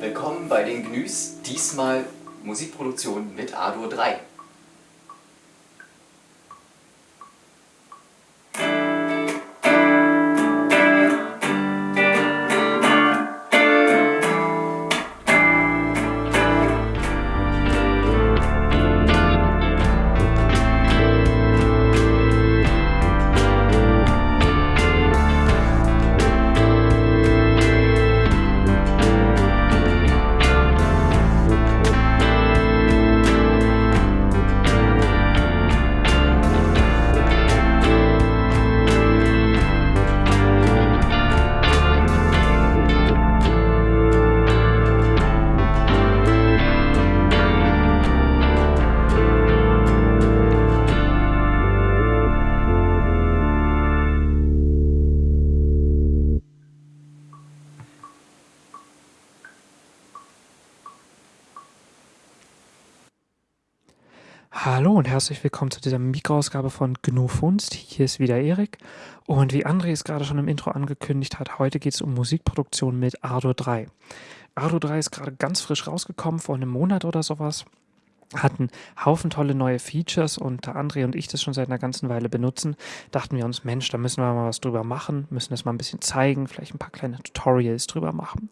Willkommen bei den Gnüs, diesmal Musikproduktion mit Ardour 3. Hallo und herzlich willkommen zu dieser Mikroausgabe von GNU Funst. Hier ist wieder Erik und wie André es gerade schon im Intro angekündigt hat, heute geht es um Musikproduktion mit Ardo 3. Ardo 3 ist gerade ganz frisch rausgekommen, vor einem Monat oder sowas. Hat einen Haufen tolle neue Features und da André und ich das schon seit einer ganzen Weile benutzen, dachten wir uns, Mensch, da müssen wir mal was drüber machen, müssen das mal ein bisschen zeigen, vielleicht ein paar kleine Tutorials drüber machen.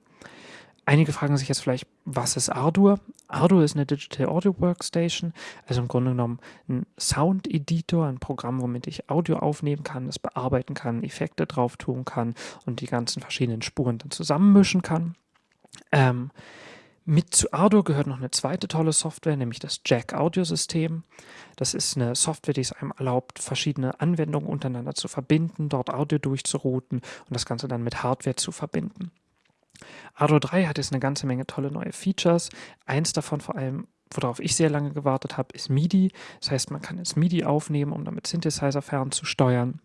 Einige fragen sich jetzt vielleicht, was ist Ardour? Ardour ist eine Digital Audio Workstation, also im Grunde genommen ein Sound Editor, ein Programm, womit ich Audio aufnehmen kann, das bearbeiten kann, Effekte drauf tun kann und die ganzen verschiedenen Spuren dann zusammenmischen kann. Ähm, mit zu Ardour gehört noch eine zweite tolle Software, nämlich das Jack Audio System. Das ist eine Software, die es einem erlaubt, verschiedene Anwendungen untereinander zu verbinden, dort Audio durchzurouten und das Ganze dann mit Hardware zu verbinden. Ardo 3 hat jetzt eine ganze Menge tolle neue Features. Eins davon vor allem, worauf ich sehr lange gewartet habe, ist MIDI. Das heißt, man kann jetzt MIDI aufnehmen, um damit Synthesizer fernzusteuern.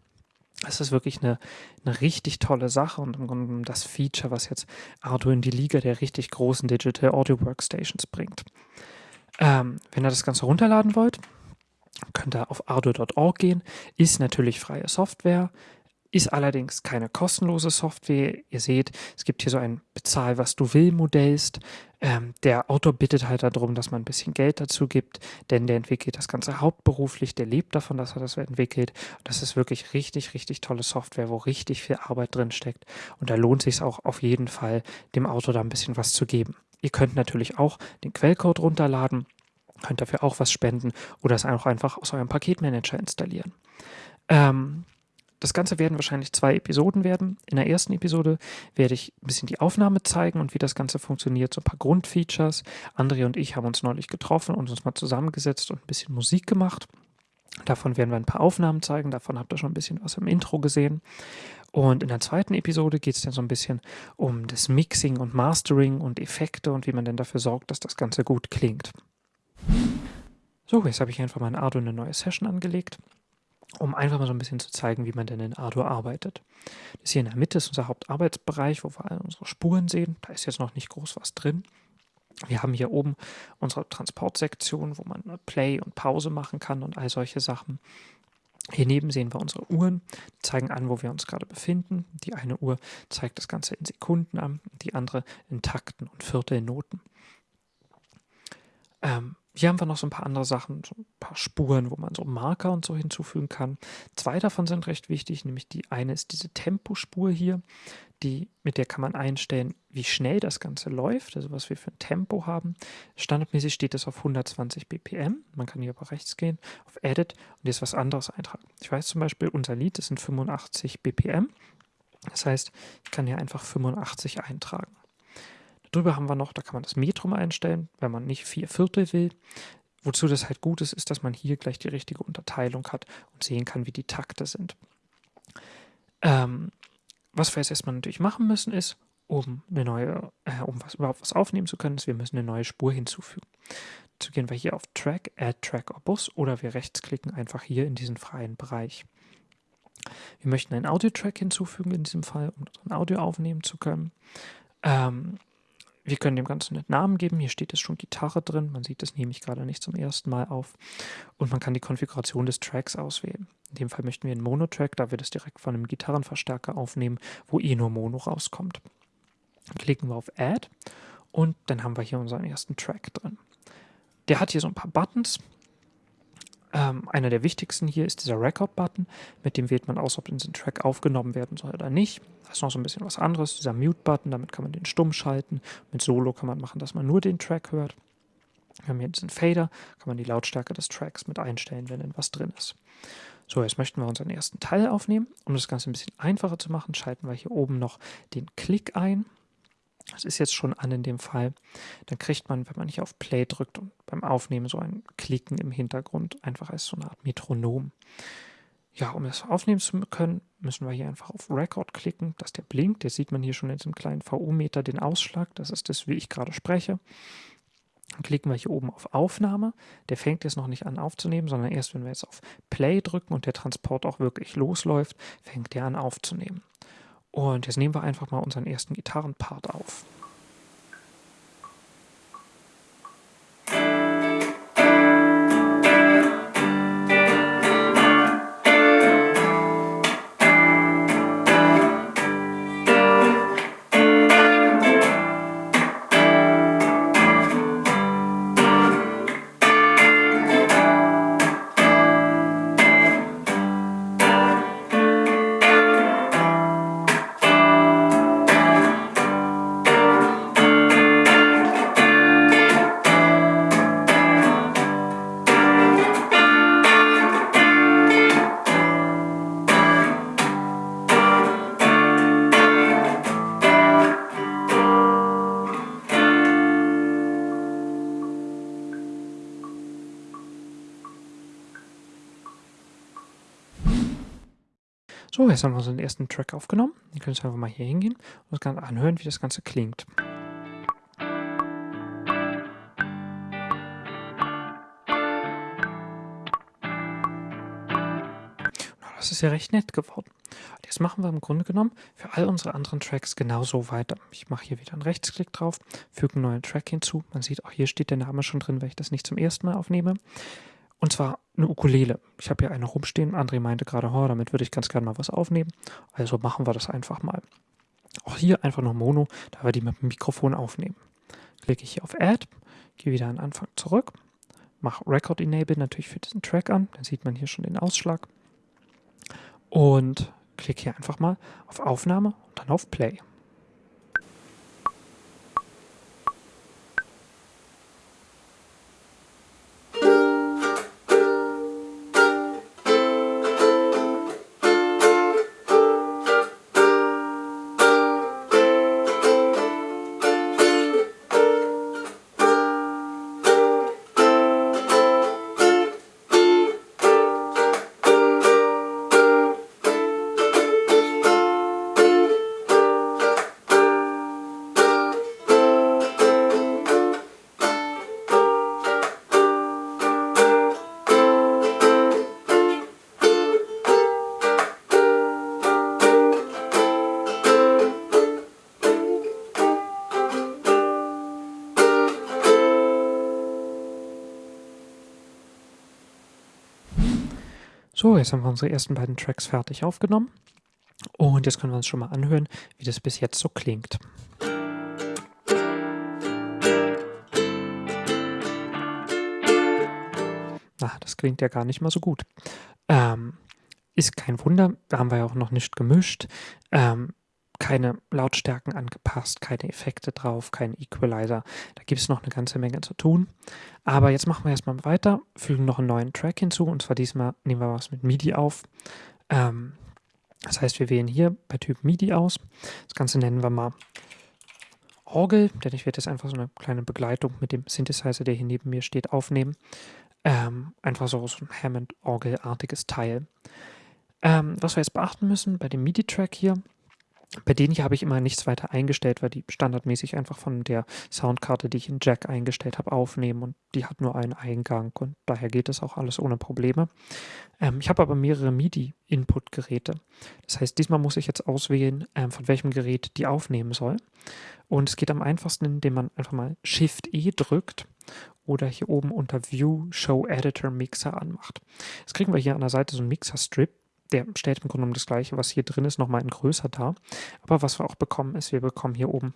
Das ist wirklich eine, eine richtig tolle Sache und im Grunde das Feature, was jetzt Ardo in die Liga der richtig großen Digital Audio Workstations bringt. Ähm, wenn ihr das Ganze runterladen wollt, könnt ihr auf ardo.org gehen. Ist natürlich freie Software. Ist allerdings keine kostenlose Software. Ihr seht, es gibt hier so ein Bezahl, was du will Modellst. Ähm, der Autor bittet halt darum, dass man ein bisschen Geld dazu gibt, denn der entwickelt das Ganze hauptberuflich, der lebt davon, dass er das entwickelt. Das ist wirklich richtig, richtig tolle Software, wo richtig viel Arbeit drin steckt. Und da lohnt sich auch auf jeden Fall, dem Autor da ein bisschen was zu geben. Ihr könnt natürlich auch den Quellcode runterladen, könnt dafür auch was spenden oder es auch einfach aus eurem Paketmanager installieren. Ähm, das Ganze werden wahrscheinlich zwei Episoden werden. In der ersten Episode werde ich ein bisschen die Aufnahme zeigen und wie das Ganze funktioniert, so ein paar Grundfeatures. André und ich haben uns neulich getroffen und uns mal zusammengesetzt und ein bisschen Musik gemacht. Davon werden wir ein paar Aufnahmen zeigen, davon habt ihr schon ein bisschen was im Intro gesehen. Und in der zweiten Episode geht es dann so ein bisschen um das Mixing und Mastering und Effekte und wie man denn dafür sorgt, dass das Ganze gut klingt. So, jetzt habe ich einfach mal in Ardo eine neue Session angelegt um einfach mal so ein bisschen zu zeigen, wie man denn in Ardour arbeitet. Das hier in der Mitte ist unser Hauptarbeitsbereich, wo wir all unsere Spuren sehen. Da ist jetzt noch nicht groß was drin. Wir haben hier oben unsere Transportsektion, wo man Play und Pause machen kann und all solche Sachen. Hier neben sehen wir unsere Uhren, die zeigen an, wo wir uns gerade befinden. Die eine Uhr zeigt das Ganze in Sekunden an, die andere in Takten und Viertelnoten. Ähm, hier haben wir noch so ein paar andere Sachen, so ein paar Spuren, wo man so Marker und so hinzufügen kann. Zwei davon sind recht wichtig, nämlich die eine ist diese Tempospur hier, die, mit der kann man einstellen, wie schnell das Ganze läuft, also was wir für ein Tempo haben. Standardmäßig steht das auf 120 BPM. Man kann hier aber rechts gehen, auf Edit und jetzt was anderes eintragen. Ich weiß zum Beispiel, unser Lied, das sind 85 BPM. Das heißt, ich kann hier einfach 85 eintragen. Drüber haben wir noch, da kann man das Metrum einstellen, wenn man nicht vier Viertel will. Wozu das halt gut ist, ist, dass man hier gleich die richtige Unterteilung hat und sehen kann, wie die Takte sind. Ähm, was wir jetzt erstmal natürlich machen müssen, ist, um eine neue, äh, um was, überhaupt was aufnehmen zu können, ist, wir müssen eine neue Spur hinzufügen. Dazu gehen wir hier auf Track, Add Track or Bus oder wir rechtsklicken einfach hier in diesen freien Bereich. Wir möchten einen Audio-Track hinzufügen in diesem Fall, um ein Audio aufnehmen zu können. Ähm, wir können dem Ganzen einen Namen geben. Hier steht jetzt schon Gitarre drin. Man sieht, das nehme ich gerade nicht zum ersten Mal auf. Und man kann die Konfiguration des Tracks auswählen. In dem Fall möchten wir einen Mono-Track, da wir das direkt von einem Gitarrenverstärker aufnehmen, wo eh nur Mono rauskommt. Klicken wir auf Add und dann haben wir hier unseren ersten Track drin. Der hat hier so ein paar Buttons. Ähm, einer der wichtigsten hier ist dieser Record-Button. Mit dem wählt man aus, ob diesen Track aufgenommen werden soll oder nicht. Das ist noch so ein bisschen was anderes. Dieser Mute-Button, damit kann man den stumm schalten. Mit Solo kann man machen, dass man nur den Track hört. Wir haben hier diesen Fader, kann man die Lautstärke des Tracks mit einstellen, wenn denn was drin ist. So, jetzt möchten wir unseren ersten Teil aufnehmen. Um das Ganze ein bisschen einfacher zu machen, schalten wir hier oben noch den Klick ein. Das ist jetzt schon an in dem Fall. Dann kriegt man, wenn man hier auf Play drückt und beim Aufnehmen so ein Klicken im Hintergrund, einfach als so eine Art Metronom. Ja, um das aufnehmen zu können, müssen wir hier einfach auf Record klicken, dass der blinkt. Jetzt sieht man hier schon in diesem kleinen VU-Meter den Ausschlag. Das ist das, wie ich gerade spreche. Dann klicken wir hier oben auf Aufnahme. Der fängt jetzt noch nicht an aufzunehmen, sondern erst wenn wir jetzt auf Play drücken und der Transport auch wirklich losläuft, fängt der an aufzunehmen. Und jetzt nehmen wir einfach mal unseren ersten Gitarrenpart auf. Jetzt haben wir unseren ersten Track aufgenommen. Ihr könnt einfach mal hier hingehen und das Ganze anhören, wie das Ganze klingt. Das ist ja recht nett geworden. Jetzt machen wir im Grunde genommen für all unsere anderen Tracks genauso weiter. Ich mache hier wieder einen Rechtsklick drauf, füge einen neuen Track hinzu. Man sieht auch hier steht der Name schon drin, weil ich das nicht zum ersten Mal aufnehme. Und zwar eine Ukulele. Ich habe hier eine rumstehen. André meinte gerade, oh, damit würde ich ganz gerne mal was aufnehmen. Also machen wir das einfach mal. Auch hier einfach nur Mono, da wir die mit dem Mikrofon aufnehmen. Klicke ich hier auf Add, gehe wieder an Anfang zurück, mache Record Enable natürlich für diesen Track an. Dann sieht man hier schon den Ausschlag. Und klicke hier einfach mal auf Aufnahme und dann auf Play. So, jetzt haben wir unsere ersten beiden Tracks fertig aufgenommen. Und jetzt können wir uns schon mal anhören, wie das bis jetzt so klingt. Na, das klingt ja gar nicht mal so gut. Ähm, ist kein Wunder, da haben wir ja auch noch nicht gemischt. Ähm, keine Lautstärken angepasst, keine Effekte drauf, kein Equalizer. Da gibt es noch eine ganze Menge zu tun. Aber jetzt machen wir erstmal weiter, fügen noch einen neuen Track hinzu und zwar diesmal nehmen wir was mit MIDI auf. Ähm, das heißt, wir wählen hier bei Typ MIDI aus. Das Ganze nennen wir mal Orgel, denn ich werde jetzt einfach so eine kleine Begleitung mit dem Synthesizer, der hier neben mir steht, aufnehmen. Ähm, einfach so, so ein Hammond-Orgel-artiges Teil. Ähm, was wir jetzt beachten müssen bei dem MIDI-Track hier, bei denen hier habe ich immer nichts weiter eingestellt, weil die standardmäßig einfach von der Soundkarte, die ich in Jack eingestellt habe, aufnehmen und die hat nur einen Eingang und daher geht das auch alles ohne Probleme. Ähm, ich habe aber mehrere MIDI-Input-Geräte. Das heißt, diesmal muss ich jetzt auswählen, ähm, von welchem Gerät die aufnehmen soll. Und es geht am einfachsten, indem man einfach mal Shift-E drückt oder hier oben unter View Show Editor Mixer anmacht. Jetzt kriegen wir hier an der Seite so einen Mixer-Strip. Der stellt im Grunde genommen das gleiche, was hier drin ist, nochmal in größer dar. Aber was wir auch bekommen, ist, wir bekommen hier oben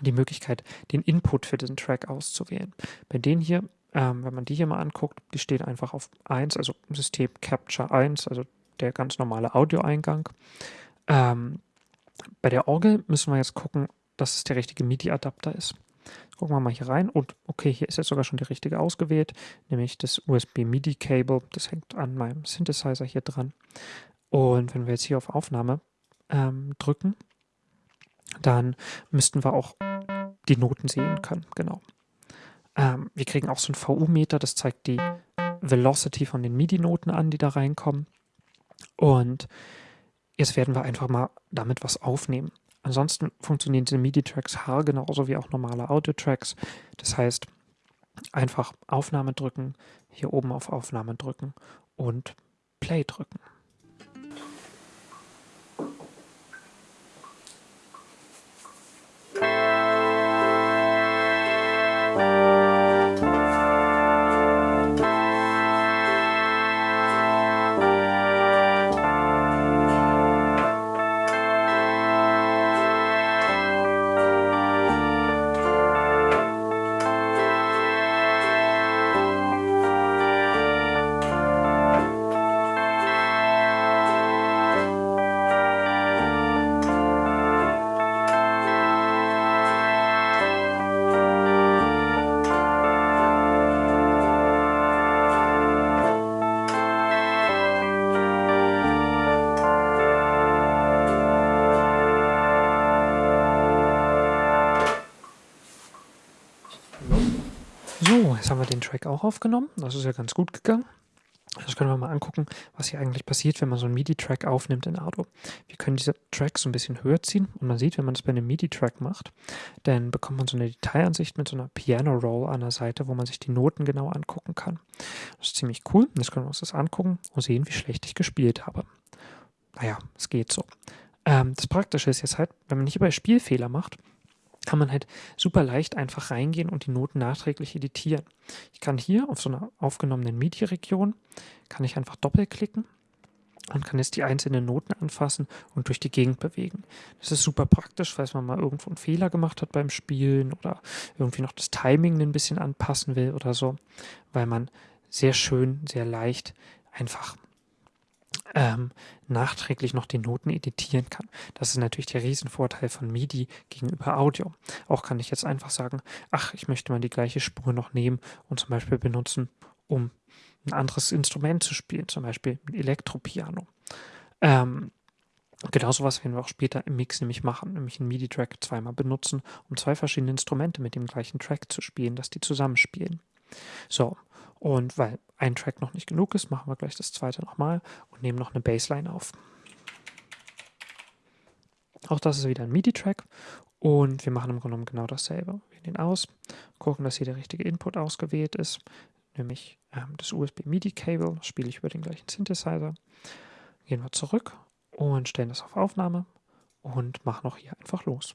die Möglichkeit, den Input für diesen Track auszuwählen. Bei denen hier, ähm, wenn man die hier mal anguckt, die stehen einfach auf 1, also System Capture 1, also der ganz normale Audioeingang. Ähm, bei der Orgel müssen wir jetzt gucken, dass es der richtige MIDI-Adapter ist. Gucken wir mal hier rein und okay, hier ist jetzt sogar schon die richtige ausgewählt, nämlich das USB-MIDI-Cable. Das hängt an meinem Synthesizer hier dran. Und wenn wir jetzt hier auf Aufnahme ähm, drücken, dann müssten wir auch die Noten sehen können. Genau. Ähm, wir kriegen auch so ein VU-Meter, das zeigt die Velocity von den MIDI-Noten an, die da reinkommen. Und jetzt werden wir einfach mal damit was aufnehmen. Ansonsten funktionieren diese MIDI-Tracks haargenauso wie auch normale Audio-Tracks. Das heißt, einfach Aufnahme drücken, hier oben auf Aufnahme drücken und Play drücken. Track auch aufgenommen. Das ist ja ganz gut gegangen. Jetzt können wir mal angucken, was hier eigentlich passiert, wenn man so einen MIDI-Track aufnimmt in Ardo. Wir können diese Tracks so ein bisschen höher ziehen und man sieht, wenn man das bei einem MIDI-Track macht, dann bekommt man so eine Detailansicht mit so einer Piano-Roll an der Seite, wo man sich die Noten genau angucken kann. Das ist ziemlich cool. Jetzt können wir uns das angucken und sehen, wie schlecht ich gespielt habe. Naja, es geht so. Ähm, das Praktische ist jetzt halt, wenn man nicht über Spielfehler macht, kann man halt super leicht einfach reingehen und die Noten nachträglich editieren. Ich kann hier auf so einer aufgenommenen MIDI-Region, kann ich einfach doppelklicken und kann jetzt die einzelnen Noten anfassen und durch die Gegend bewegen. Das ist super praktisch, falls man mal irgendwo einen Fehler gemacht hat beim Spielen oder irgendwie noch das Timing ein bisschen anpassen will oder so, weil man sehr schön, sehr leicht einfach ähm, nachträglich noch die Noten editieren kann. Das ist natürlich der Riesenvorteil von MIDI gegenüber Audio. Auch kann ich jetzt einfach sagen, ach, ich möchte mal die gleiche Spur noch nehmen und zum Beispiel benutzen, um ein anderes Instrument zu spielen, zum Beispiel ein Elektropiano. Ähm, Genau sowas werden wir auch später im Mix nämlich machen, nämlich einen MIDI-Track zweimal benutzen, um zwei verschiedene Instrumente mit dem gleichen Track zu spielen, dass die zusammenspielen. So, und weil ein Track noch nicht genug ist, machen wir gleich das zweite nochmal und nehmen noch eine Bassline auf. Auch das ist wieder ein MIDI-Track und wir machen im Grunde genommen genau dasselbe. Wir ihn aus, gucken, dass hier der richtige Input ausgewählt ist, nämlich ähm, das USB-MIDI-Cable, das spiele ich über den gleichen Synthesizer. Gehen wir zurück und stellen das auf Aufnahme und machen auch hier einfach los.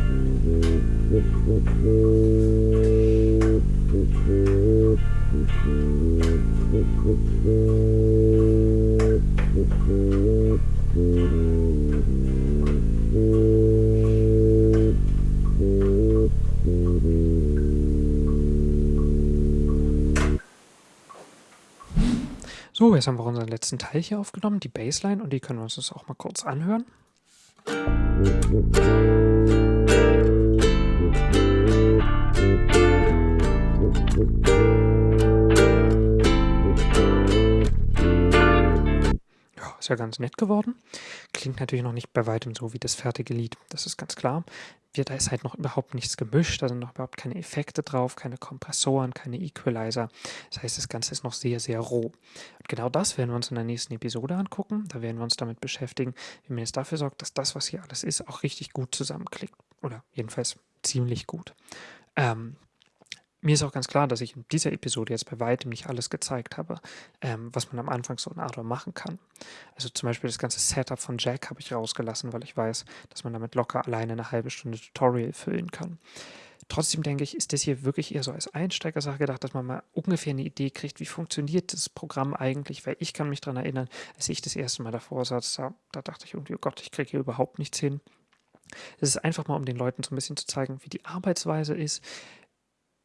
So, jetzt haben wir unseren letzten Teil hier aufgenommen, die Bassline, und die können wir uns das auch mal kurz anhören. Ist ja ganz nett geworden. klingt natürlich noch nicht bei weitem so wie das fertige Lied, das ist ganz klar. Wir, da ist halt noch überhaupt nichts gemischt, da sind noch überhaupt keine Effekte drauf, keine Kompressoren, keine Equalizer. Das heißt, das Ganze ist noch sehr, sehr roh. Und genau das werden wir uns in der nächsten Episode angucken. Da werden wir uns damit beschäftigen, wie man jetzt dafür sorgt, dass das, was hier alles ist, auch richtig gut zusammenklickt. Oder jedenfalls ziemlich gut. Ähm, mir ist auch ganz klar, dass ich in dieser Episode jetzt bei weitem nicht alles gezeigt habe, ähm, was man am Anfang so in Ardor machen kann. Also zum Beispiel das ganze Setup von Jack habe ich rausgelassen, weil ich weiß, dass man damit locker alleine eine halbe Stunde Tutorial füllen kann. Trotzdem denke ich, ist das hier wirklich eher so als Einsteigersache gedacht, dass man mal ungefähr eine Idee kriegt, wie funktioniert das Programm eigentlich, weil ich kann mich daran erinnern, als ich das erste Mal davor saß, da, da dachte ich irgendwie, oh Gott, ich kriege hier überhaupt nichts hin. Es ist einfach mal, um den Leuten so ein bisschen zu zeigen, wie die Arbeitsweise ist,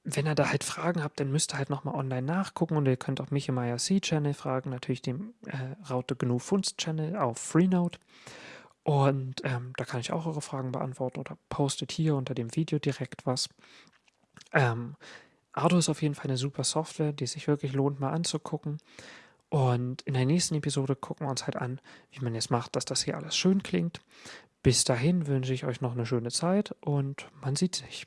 wenn ihr da halt Fragen habt, dann müsst ihr halt nochmal online nachgucken und ihr könnt auch mich im IRC-Channel fragen, natürlich dem äh, Raute GNU Funst-Channel auf Freenode. Und ähm, da kann ich auch eure Fragen beantworten oder postet hier unter dem Video direkt was. Ähm, Ardo ist auf jeden Fall eine super Software, die sich wirklich lohnt, mal anzugucken. Und in der nächsten Episode gucken wir uns halt an, wie man jetzt macht, dass das hier alles schön klingt. Bis dahin wünsche ich euch noch eine schöne Zeit und man sieht sich.